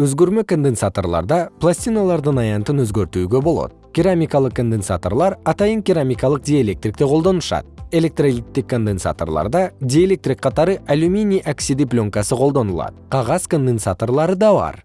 өзгөрмө конденсаторлордо пластиналардын аянтын өзгөртүүгө болот. Керамикалык конденсаторлор атайын керамикалык диэлектрикти колдонушат. Электролиттик конденсаторлордо диэлектрик катары алюминий оксиди пленкасы колдонулат. Кагаз конденсаторлору да бар.